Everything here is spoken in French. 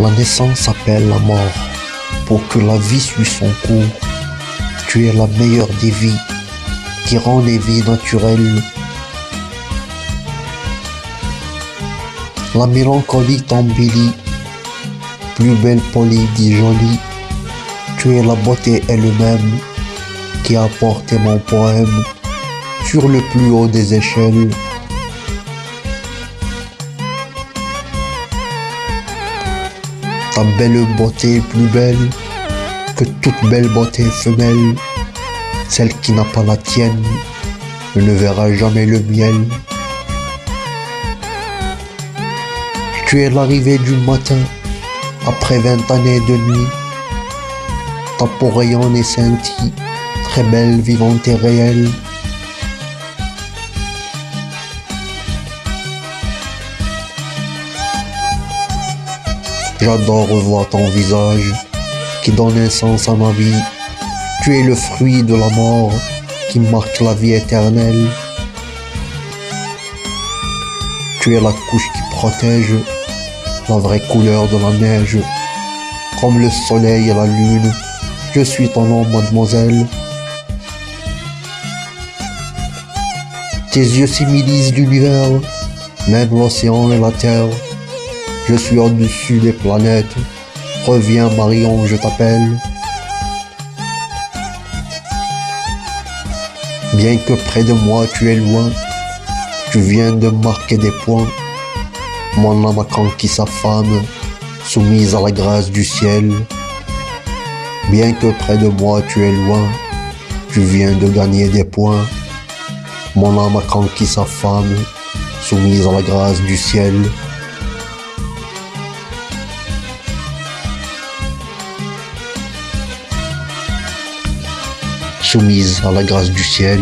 La naissance appelle la mort pour que la vie suive son cours. Tu es la meilleure des vies qui rend les vies naturelles. La mélancolie t'embellit, plus belle polie dit jolie. Tu es la beauté elle-même qui a porté mon poème sur le plus haut des échelles. Ta belle beauté plus belle que toute belle beauté femelle. Celle qui n'a pas la tienne ne verra jamais le miel. Tu es l'arrivée du matin après vingt années de nuit. Ta peau et scintille, très belle, vivante et réelle. J'adore revoir ton visage qui donne un sens à ma vie. Tu es le fruit de la mort qui marque la vie éternelle. Tu es la couche qui protège la vraie couleur de la neige. Comme le soleil et la lune, je suis ton nom, mademoiselle. Tes yeux symbolisent l'univers, même l'océan et la terre. Je suis au-dessus des planètes. Reviens Marion, je t'appelle. Bien que près de moi tu es loin, tu viens de marquer des points. Mon âme a conquis sa femme, soumise à la grâce du ciel. Bien que près de moi tu es loin, tu viens de gagner des points. Mon âme a conquis sa femme, soumise à la grâce du ciel. Soumise à la grâce du ciel.